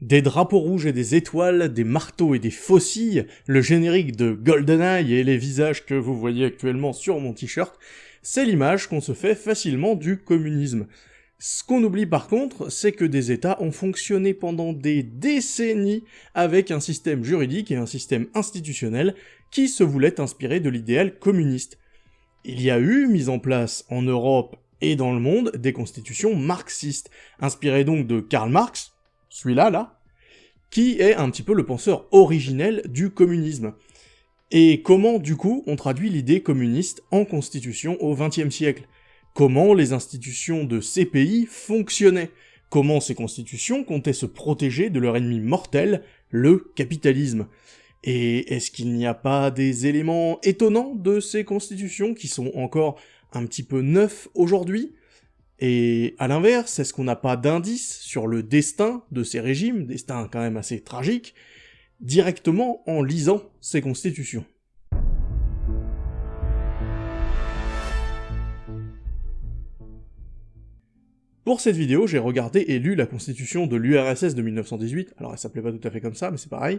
Des drapeaux rouges et des étoiles, des marteaux et des faucilles, le générique de GoldenEye et les visages que vous voyez actuellement sur mon t-shirt, c'est l'image qu'on se fait facilement du communisme. Ce qu'on oublie par contre, c'est que des États ont fonctionné pendant des décennies avec un système juridique et un système institutionnel qui se voulaient inspirer de l'idéal communiste. Il y a eu mise en place en Europe et dans le monde des constitutions marxistes, inspirées donc de Karl Marx, celui-là, là, qui est un petit peu le penseur originel du communisme. Et comment, du coup, on traduit l'idée communiste en constitution au XXe siècle? Comment les institutions de ces pays fonctionnaient? Comment ces constitutions comptaient se protéger de leur ennemi mortel, le capitalisme? Et est-ce qu'il n'y a pas des éléments étonnants de ces constitutions qui sont encore un petit peu neufs aujourd'hui? Et à l'inverse, est-ce qu'on n'a pas d'indice sur le destin de ces régimes, destin quand même assez tragique, directement en lisant ces constitutions? Pour cette vidéo, j'ai regardé et lu la constitution de l'URSS de 1918, alors elle s'appelait pas tout à fait comme ça, mais c'est pareil,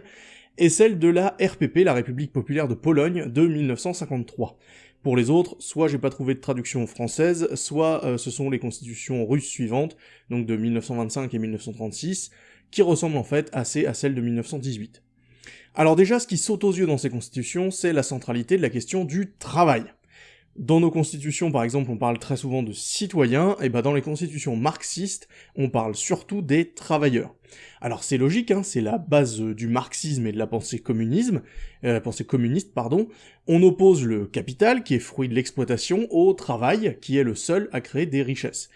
et celle de la RPP, la République Populaire de Pologne, de 1953. Pour les autres, soit j'ai pas trouvé de traduction française, soit euh, ce sont les constitutions russes suivantes, donc de 1925 et 1936, qui ressemblent en fait assez à celles de 1918. Alors déjà, ce qui saute aux yeux dans ces constitutions, c'est la centralité de la question du travail. Dans nos constitutions, par exemple, on parle très souvent de citoyens, et bah dans les constitutions marxistes, on parle surtout des travailleurs. Alors c'est logique, hein, c'est la base du marxisme et de la pensée communisme, euh, la pensée communiste, pardon. On oppose le capital, qui est fruit de l'exploitation, au travail, qui est le seul à créer des richesses.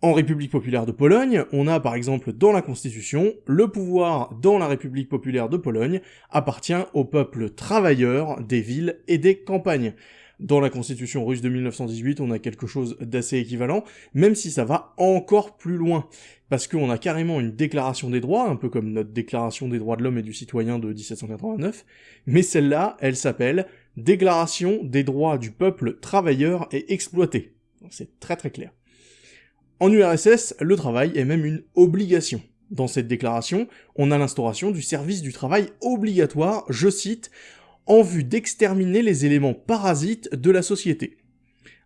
En République populaire de Pologne, on a par exemple dans la Constitution, le pouvoir dans la République populaire de Pologne appartient au peuple travailleur des villes et des campagnes. Dans la constitution russe de 1918, on a quelque chose d'assez équivalent, même si ça va encore plus loin, parce qu'on a carrément une déclaration des droits, un peu comme notre déclaration des droits de l'homme et du citoyen de 1789, mais celle-là, elle s'appelle Déclaration des droits du peuple travailleur et exploité. C'est très très clair. En URSS, le travail est même une obligation. Dans cette déclaration, on a l'instauration du service du travail obligatoire, je cite, en vue d'exterminer les éléments parasites de la société.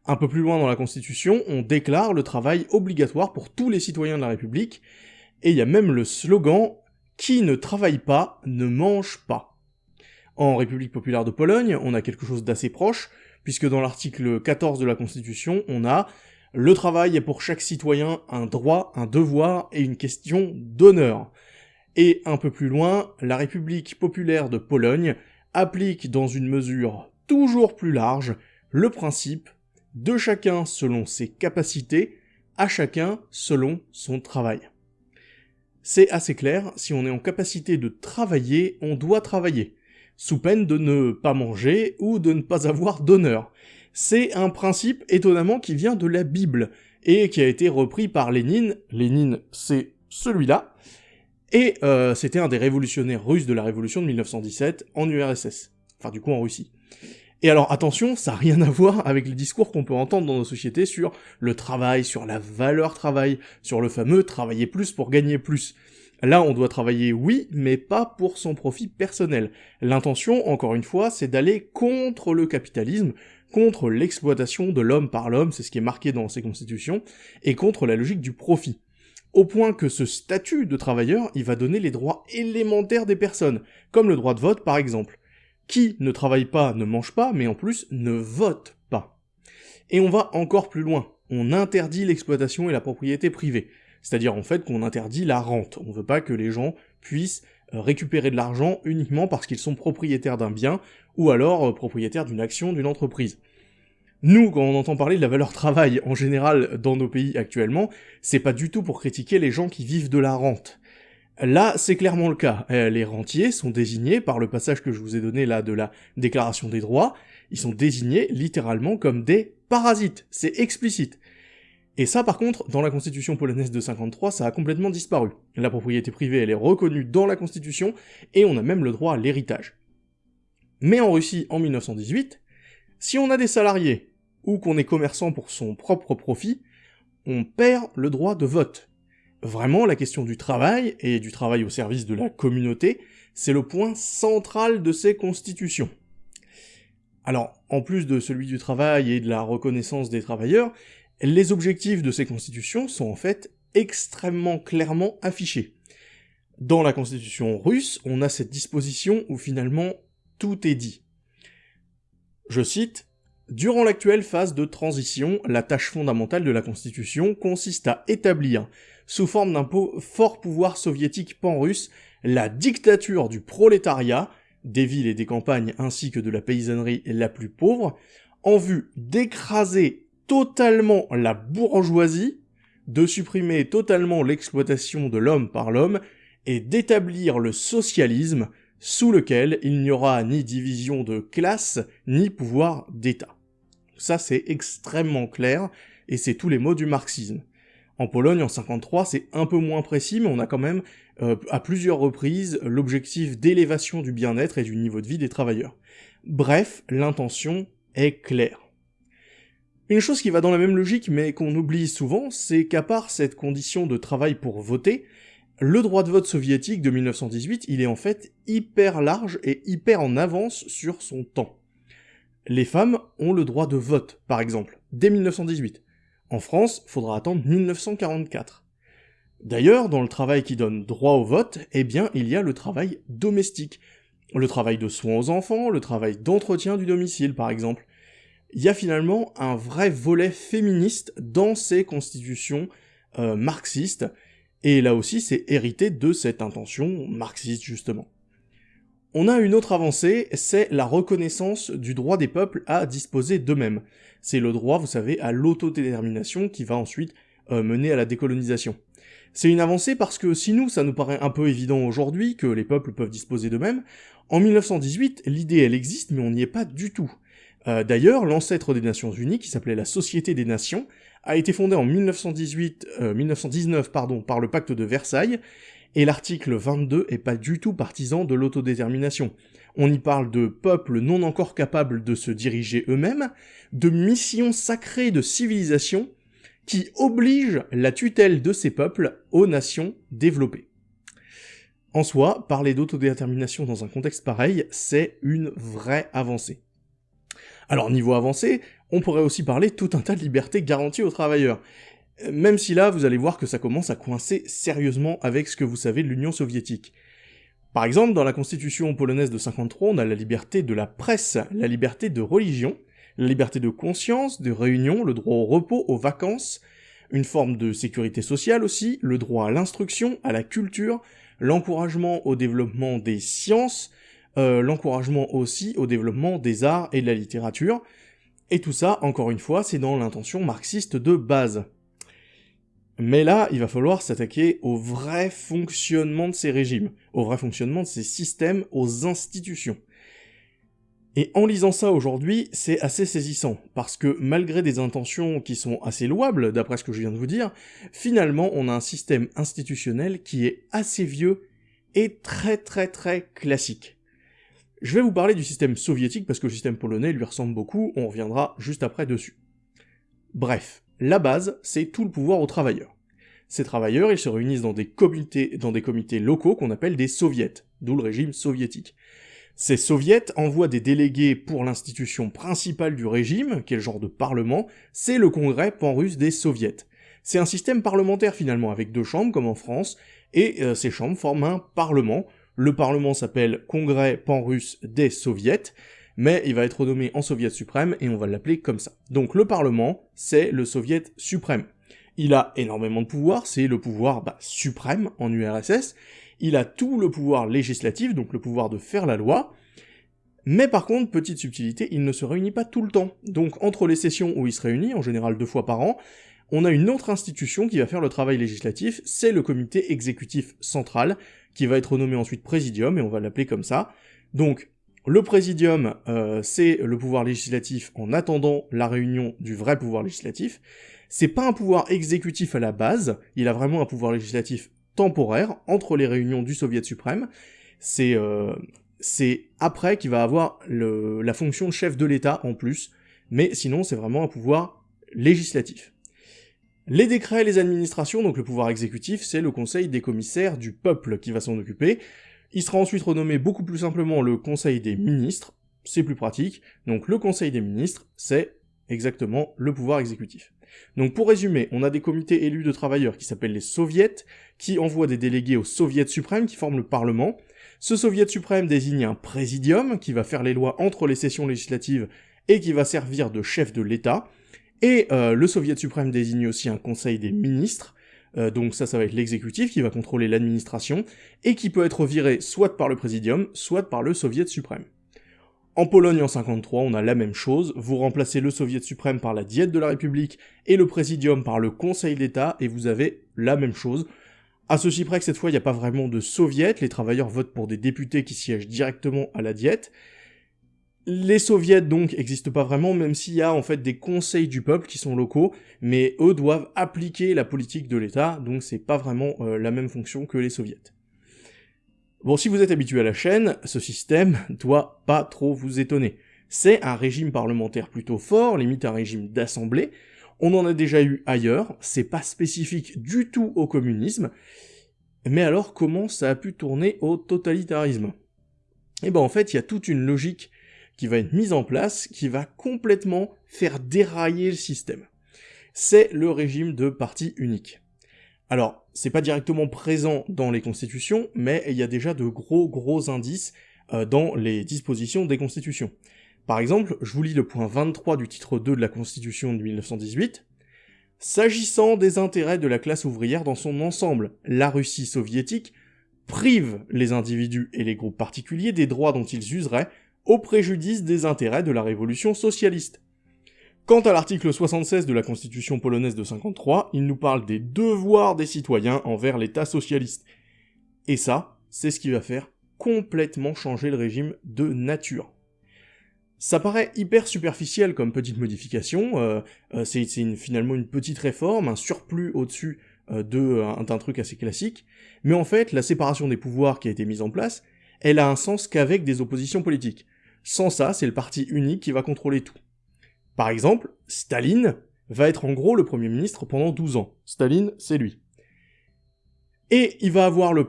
Un peu plus loin dans la Constitution, on déclare le travail obligatoire pour tous les citoyens de la République, et il y a même le slogan « Qui ne travaille pas ne mange pas ». En République populaire de Pologne, on a quelque chose d'assez proche, puisque dans l'article 14 de la Constitution, on a « Le travail est pour chaque citoyen un droit, un devoir et une question d'honneur ». Et un peu plus loin, la République populaire de Pologne applique dans une mesure toujours plus large le principe de chacun selon ses capacités, à chacun selon son travail. C'est assez clair, si on est en capacité de travailler, on doit travailler, sous peine de ne pas manger ou de ne pas avoir d'honneur. C'est un principe étonnamment qui vient de la Bible, et qui a été repris par Lénine, Lénine c'est celui-là, et euh, c'était un des révolutionnaires russes de la révolution de 1917 en URSS. Enfin, du coup, en Russie. Et alors, attention, ça n'a rien à voir avec les discours qu'on peut entendre dans nos sociétés sur le travail, sur la valeur travail, sur le fameux travailler plus pour gagner plus. Là, on doit travailler, oui, mais pas pour son profit personnel. L'intention, encore une fois, c'est d'aller contre le capitalisme, contre l'exploitation de l'homme par l'homme, c'est ce qui est marqué dans ces constitutions, et contre la logique du profit au point que ce statut de travailleur, il va donner les droits élémentaires des personnes, comme le droit de vote par exemple. Qui ne travaille pas ne mange pas, mais en plus ne vote pas. Et on va encore plus loin, on interdit l'exploitation et la propriété privée, c'est-à-dire en fait qu'on interdit la rente, on veut pas que les gens puissent euh, récupérer de l'argent uniquement parce qu'ils sont propriétaires d'un bien, ou alors euh, propriétaires d'une action d'une entreprise. Nous, quand on entend parler de la valeur travail en général dans nos pays actuellement, c'est pas du tout pour critiquer les gens qui vivent de la rente. Là, c'est clairement le cas. Euh, les rentiers sont désignés par le passage que je vous ai donné là de la déclaration des droits, ils sont désignés littéralement comme des parasites. C'est explicite. Et ça, par contre, dans la constitution polonaise de 53, ça a complètement disparu. La propriété privée, elle est reconnue dans la constitution, et on a même le droit à l'héritage. Mais en Russie, en 1918, si on a des salariés, ou qu'on est commerçant pour son propre profit, on perd le droit de vote. Vraiment, la question du travail, et du travail au service de la communauté, c'est le point central de ces constitutions. Alors, en plus de celui du travail et de la reconnaissance des travailleurs, les objectifs de ces constitutions sont en fait extrêmement clairement affichés. Dans la constitution russe, on a cette disposition où finalement tout est dit. Je cite, Durant l'actuelle phase de transition, la tâche fondamentale de la Constitution consiste à établir, sous forme d'un fort pouvoir soviétique pan-russe, la dictature du prolétariat, des villes et des campagnes ainsi que de la paysannerie la plus pauvre, en vue d'écraser totalement la bourgeoisie, de supprimer totalement l'exploitation de l'homme par l'homme, et d'établir le socialisme, sous lequel il n'y aura ni division de classe, ni pouvoir d'État. Ça, c'est extrêmement clair, et c'est tous les mots du marxisme. En Pologne, en 53, c'est un peu moins précis, mais on a quand même, euh, à plusieurs reprises, l'objectif d'élévation du bien-être et du niveau de vie des travailleurs. Bref, l'intention est claire. Une chose qui va dans la même logique, mais qu'on oublie souvent, c'est qu'à part cette condition de travail pour voter, le droit de vote soviétique de 1918, il est en fait hyper large et hyper en avance sur son temps. Les femmes ont le droit de vote, par exemple, dès 1918. En France, faudra attendre 1944. D'ailleurs, dans le travail qui donne droit au vote, eh bien, il y a le travail domestique. Le travail de soins aux enfants, le travail d'entretien du domicile, par exemple. Il y a finalement un vrai volet féministe dans ces constitutions euh, marxistes, et là aussi c'est hérité de cette intention marxiste, justement. On a une autre avancée, c'est la reconnaissance du droit des peuples à disposer d'eux-mêmes. C'est le droit, vous savez, à l'autodétermination qui va ensuite euh, mener à la décolonisation. C'est une avancée parce que si nous, ça nous paraît un peu évident aujourd'hui que les peuples peuvent disposer d'eux-mêmes, en 1918, l'idée elle existe, mais on n'y est pas du tout. Euh, d'ailleurs, l'ancêtre des Nations Unies, qui s'appelait la Société des Nations, a été fondée en 1918, 1919 euh, pardon, par le pacte de Versailles, et l'article 22 est pas du tout partisan de l'autodétermination. On y parle de peuples non encore capables de se diriger eux-mêmes, de missions sacrées de civilisation, qui obligent la tutelle de ces peuples aux nations développées. En soi, parler d'autodétermination dans un contexte pareil, c'est une vraie avancée. Alors niveau avancée, on pourrait aussi parler tout un tas de libertés garanties aux travailleurs, même si là, vous allez voir que ça commence à coincer sérieusement avec ce que vous savez de l'Union soviétique. Par exemple, dans la constitution polonaise de 53, on a la liberté de la presse, la liberté de religion, la liberté de conscience, de réunion, le droit au repos, aux vacances, une forme de sécurité sociale aussi, le droit à l'instruction, à la culture, l'encouragement au développement des sciences, euh, l'encouragement aussi au développement des arts et de la littérature, et tout ça, encore une fois, c'est dans l'intention marxiste de base. Mais là, il va falloir s'attaquer au vrai fonctionnement de ces régimes, au vrai fonctionnement de ces systèmes, aux institutions. Et en lisant ça aujourd'hui, c'est assez saisissant, parce que malgré des intentions qui sont assez louables, d'après ce que je viens de vous dire, finalement on a un système institutionnel qui est assez vieux et très très très classique. Je vais vous parler du système soviétique parce que le système polonais lui ressemble beaucoup, on reviendra juste après dessus. Bref, la base, c'est tout le pouvoir aux travailleurs. Ces travailleurs, ils se réunissent dans des comités, dans des comités locaux qu'on appelle des soviets, d'où le régime soviétique. Ces soviets envoient des délégués pour l'institution principale du régime, qui est le genre de parlement, c'est le congrès pan-russe des soviets. C'est un système parlementaire finalement, avec deux chambres comme en France, et euh, ces chambres forment un parlement. Le parlement s'appelle Congrès pan-russe des soviets, mais il va être nommé en Soviet suprême et on va l'appeler comme ça. Donc le Parlement, c'est le Soviet suprême. Il a énormément de pouvoir, c'est le pouvoir bah, suprême en URSS, il a tout le pouvoir législatif, donc le pouvoir de faire la loi, mais par contre, petite subtilité, il ne se réunit pas tout le temps. Donc entre les sessions où il se réunit, en général deux fois par an, on a une autre institution qui va faire le travail législatif, c'est le comité exécutif central, qui va être nommé ensuite présidium, et on va l'appeler comme ça. Donc, le présidium, euh, c'est le pouvoir législatif en attendant la réunion du vrai pouvoir législatif. C'est pas un pouvoir exécutif à la base, il a vraiment un pouvoir législatif temporaire entre les réunions du Soviet suprême. C'est euh, après qu'il va avoir la fonction chef de l'État en plus, mais sinon c'est vraiment un pouvoir législatif. Les décrets, les administrations, donc le pouvoir exécutif, c'est le conseil des commissaires du peuple qui va s'en occuper. Il sera ensuite renommé beaucoup plus simplement le conseil des ministres, c'est plus pratique. Donc le conseil des ministres, c'est exactement le pouvoir exécutif. Donc pour résumer, on a des comités élus de travailleurs qui s'appellent les soviets, qui envoient des délégués au soviet suprême qui forment le parlement. Ce soviet suprême désigne un présidium qui va faire les lois entre les sessions législatives et qui va servir de chef de l'État. Et euh, le Soviet suprême désigne aussi un conseil des ministres, euh, donc ça, ça va être l'exécutif qui va contrôler l'administration, et qui peut être viré soit par le présidium, soit par le Soviet suprême. En Pologne en 53, on a la même chose, vous remplacez le Soviet suprême par la Diète de la République et le présidium par le Conseil d'État, et vous avez la même chose. À ceci près que cette fois, il n'y a pas vraiment de soviet, les travailleurs votent pour des députés qui siègent directement à la Diète, les soviets donc n'existent pas vraiment, même s'il y a en fait des conseils du peuple qui sont locaux, mais eux doivent appliquer la politique de l'État, donc c'est pas vraiment euh, la même fonction que les soviets. Bon, si vous êtes habitué à la chaîne, ce système doit pas trop vous étonner. C'est un régime parlementaire plutôt fort, limite un régime d'assemblée, on en a déjà eu ailleurs, c'est pas spécifique du tout au communisme, mais alors comment ça a pu tourner au totalitarisme? Eh ben en fait, il y a toute une logique qui va être mise en place, qui va complètement faire dérailler le système. C'est le régime de parti unique. Alors, c'est pas directement présent dans les constitutions, mais il y a déjà de gros gros indices euh, dans les dispositions des constitutions. Par exemple, je vous lis le point 23 du titre 2 de la Constitution de 1918. S'agissant des intérêts de la classe ouvrière dans son ensemble, la Russie soviétique prive les individus et les groupes particuliers des droits dont ils useraient au préjudice des intérêts de la révolution socialiste. Quant à l'article 76 de la Constitution polonaise de 53, il nous parle des devoirs des citoyens envers l'État socialiste. Et ça, c'est ce qui va faire complètement changer le régime de nature. Ça paraît hyper superficiel comme petite modification, euh, euh, c'est finalement une petite réforme, un surplus au-dessus euh, d'un truc assez classique, mais en fait, la séparation des pouvoirs qui a été mise en place, elle a un sens qu'avec des oppositions politiques. Sans ça, c'est le parti unique qui va contrôler tout. Par exemple, Staline va être en gros le Premier ministre pendant 12 ans. Staline, c'est lui. Et il va avoir le,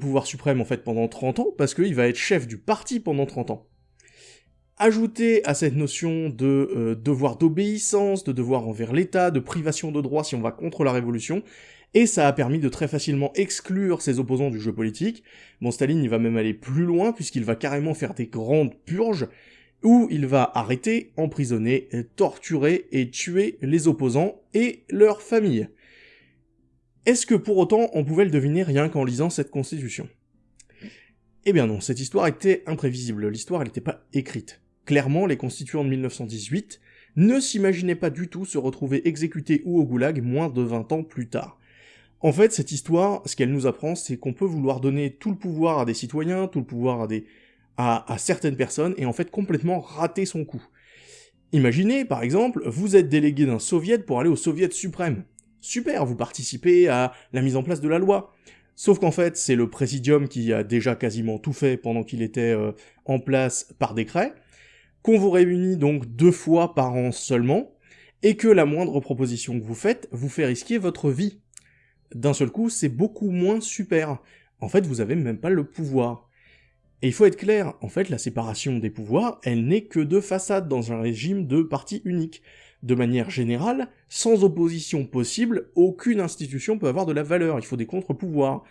pouvoir suprême en fait pendant 30 ans, parce qu'il va être chef du parti pendant 30 ans. Ajouter à cette notion de euh, devoir d'obéissance, de devoir envers l'État, de privation de droits si on va contre la révolution, et ça a permis de très facilement exclure ses opposants du jeu politique. Bon, Staline, il va même aller plus loin, puisqu'il va carrément faire des grandes purges, où il va arrêter, emprisonner, torturer et tuer les opposants et leurs familles. Est-ce que pour autant on pouvait le deviner rien qu'en lisant cette constitution? Eh bien non, cette histoire était imprévisible, l'histoire elle n'était pas écrite. Clairement, les constituants de 1918 ne s'imaginaient pas du tout se retrouver exécutés ou au goulag moins de 20 ans plus tard. En fait, cette histoire, ce qu'elle nous apprend, c'est qu'on peut vouloir donner tout le pouvoir à des citoyens, tout le pouvoir à des à, certaines personnes, et en fait complètement rater son coup. Imaginez, par exemple, vous êtes délégué d'un soviet pour aller au soviet suprême. Super, vous participez à la mise en place de la loi. Sauf qu'en fait, c'est le présidium qui a déjà quasiment tout fait pendant qu'il était euh, en place par décret, qu'on vous réunit donc deux fois par an seulement, et que la moindre proposition que vous faites vous fait risquer votre vie d'un seul coup, c'est beaucoup moins super. En fait, vous avez même pas le pouvoir. Et il faut être clair, en fait, la séparation des pouvoirs, elle n'est que de façade dans un régime de parti unique. De manière générale, sans opposition possible, aucune institution peut avoir de la valeur, il faut des contre-pouvoirs.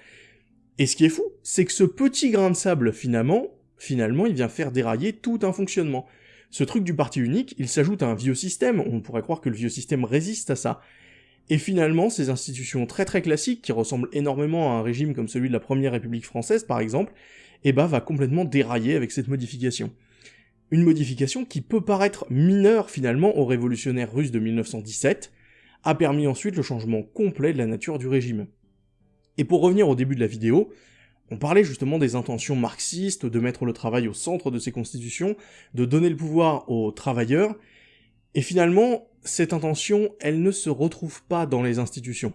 Et ce qui est fou, c'est que ce petit grain de sable, finalement, finalement, il vient faire dérailler tout un fonctionnement. Ce truc du parti unique, il s'ajoute à un vieux système, on pourrait croire que le vieux système résiste à ça, et finalement, ces institutions très très classiques, qui ressemblent énormément à un régime comme celui de la Première République française par exemple, eh ben, va complètement dérailler avec cette modification. Une modification qui peut paraître mineure finalement aux révolutionnaires russes de 1917, a permis ensuite le changement complet de la nature du régime. Et pour revenir au début de la vidéo, on parlait justement des intentions marxistes, de mettre le travail au centre de ces constitutions, de donner le pouvoir aux travailleurs, et finalement, cette intention, elle ne se retrouve pas dans les institutions.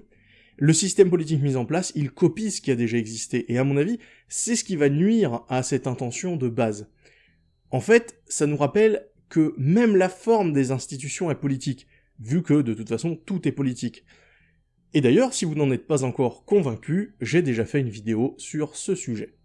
Le système politique mis en place, il copie ce qui a déjà existé, et à mon avis, c'est ce qui va nuire à cette intention de base. En fait, ça nous rappelle que même la forme des institutions est politique. vu que de toute façon tout est politique. Et d'ailleurs, si vous n'en êtes pas encore convaincu, j'ai déjà fait une vidéo sur ce sujet.